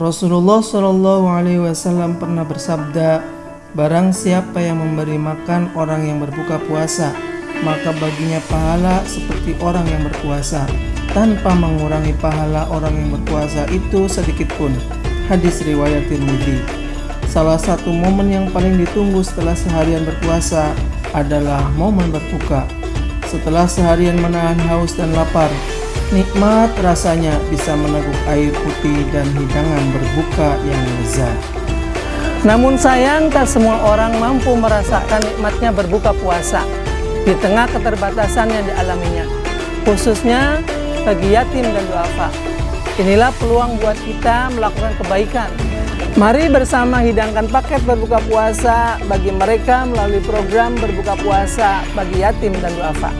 Rasulullah Shallallahu Alaihi Wasallam pernah bersabda, Barang siapa yang memberi makan orang yang berbuka puasa, maka baginya pahala seperti orang yang berpuasa, tanpa mengurangi pahala orang yang berpuasa itu sedikit pun. Hadis riwayat Tirmidzi. Salah satu momen yang paling ditunggu setelah seharian berpuasa adalah momen berbuka. Setelah seharian menahan haus dan lapar, nikmat rasanya bisa meneguk air putih dan hidangan berbuka yang lezat. Namun sayang tak semua orang mampu merasakan nikmatnya berbuka puasa di tengah keterbatasan yang dialaminya, khususnya bagi yatim dan duafa. Inilah peluang buat kita melakukan kebaikan. Mari bersama hidangkan paket berbuka puasa bagi mereka melalui program berbuka puasa bagi yatim dan duafa.